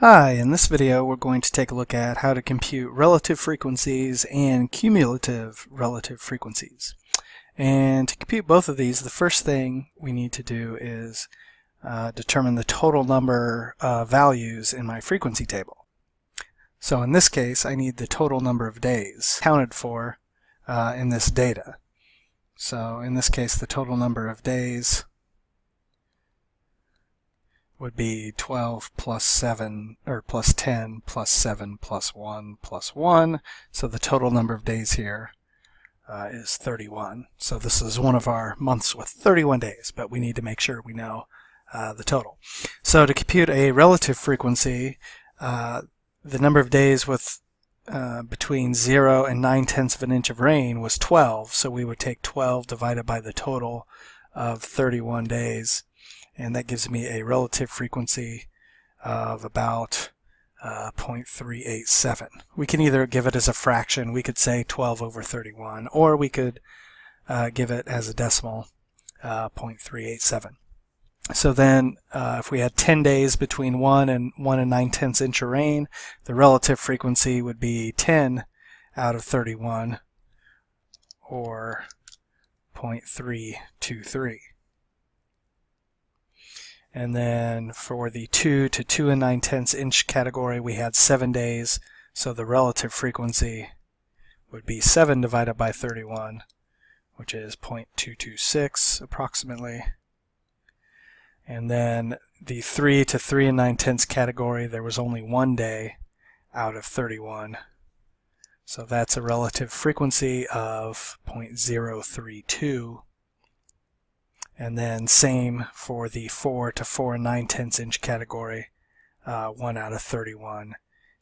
Hi, in this video we're going to take a look at how to compute relative frequencies and cumulative relative frequencies. And to compute both of these, the first thing we need to do is uh, determine the total number of values in my frequency table. So in this case, I need the total number of days counted for uh, in this data. So in this case, the total number of days would be 12 plus 7, or plus 10 plus 7 plus 1 plus 1. So the total number of days here uh, is 31. So this is one of our months with 31 days, but we need to make sure we know uh, the total. So to compute a relative frequency, uh, the number of days with uh, between 0 and 9 tenths of an inch of rain was 12. So we would take 12 divided by the total of 31 days and that gives me a relative frequency of about uh, 0.387. We can either give it as a fraction, we could say 12 over 31, or we could uh, give it as a decimal, uh, 0.387. So then, uh, if we had 10 days between 1 and 1 and 9 tenths inch of rain, the relative frequency would be 10 out of 31, or 0.323. And then for the 2 to 2 and 9 tenths inch category, we had 7 days. So the relative frequency would be 7 divided by 31, which is 0.226 approximately. And then the 3 to 3 and 9 tenths category, there was only one day out of 31. So that's a relative frequency of 0.032 and then same for the 4 to 4 and 9 tenths inch category, uh, 1 out of 31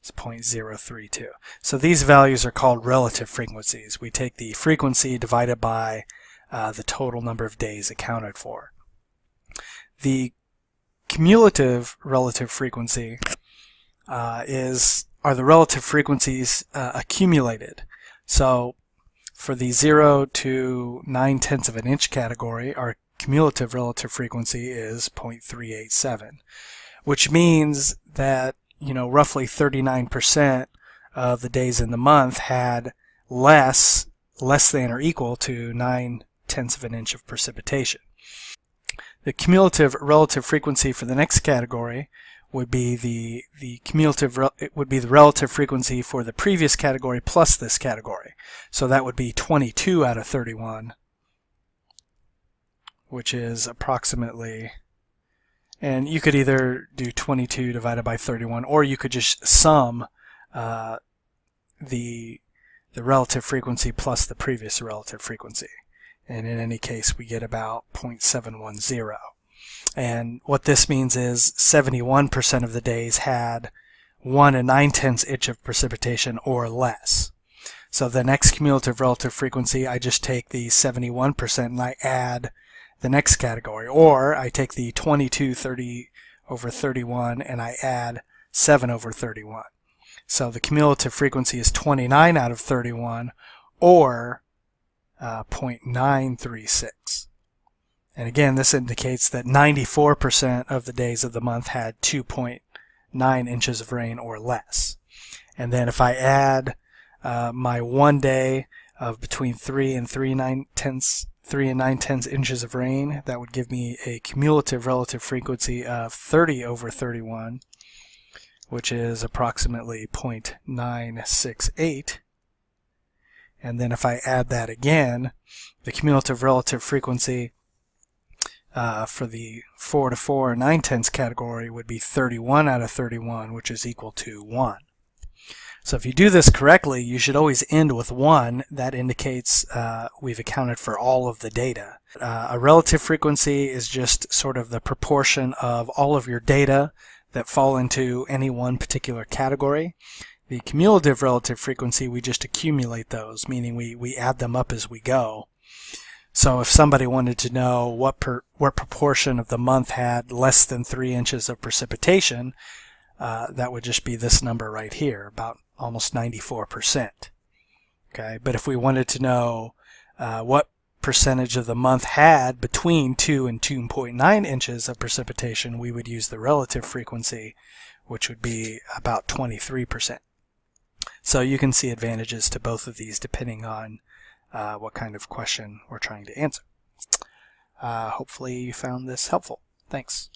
is 0.032. So these values are called relative frequencies. We take the frequency divided by uh, the total number of days accounted for. The cumulative relative frequency uh, is are the relative frequencies uh, accumulated. So for the 0 to 9 tenths of an inch category, our cumulative relative frequency is 0.387, which means that, you know, roughly 39% of the days in the month had less, less than or equal to 9 tenths of an inch of precipitation. The cumulative relative frequency for the next category would be the the cumulative it would be the relative frequency for the previous category plus this category. So that would be 22 out of 31 which is approximately, and you could either do 22 divided by 31, or you could just sum uh, the, the relative frequency plus the previous relative frequency. And in any case, we get about 0.710. And what this means is 71% of the days had 1 and 9 tenths inch of precipitation or less. So the next cumulative relative frequency, I just take the 71% and I add the next category. Or I take the 22 30 over 31 and I add 7 over 31. So the cumulative frequency is 29 out of 31 or uh, 0.936. And again, this indicates that 94% of the days of the month had 2.9 inches of rain or less. And then if I add uh, my one day of between 3 and 3 9 tenths 3 and 9 tenths inches of rain. That would give me a cumulative relative frequency of 30 over 31, which is approximately 0.968. And then if I add that again, the cumulative relative frequency uh, for the 4 to 4 and 9 tenths category would be 31 out of 31, which is equal to 1. So if you do this correctly, you should always end with 1. That indicates uh, we've accounted for all of the data. Uh, a relative frequency is just sort of the proportion of all of your data that fall into any one particular category. The cumulative relative frequency, we just accumulate those, meaning we, we add them up as we go. So if somebody wanted to know what per, what proportion of the month had less than 3 inches of precipitation, uh, that would just be this number right here, about almost 94%. Okay, but if we wanted to know uh, what percentage of the month had between 2 and 2.9 inches of precipitation, we would use the relative frequency, which would be about 23%. So you can see advantages to both of these depending on uh, what kind of question we're trying to answer. Uh, hopefully you found this helpful. Thanks.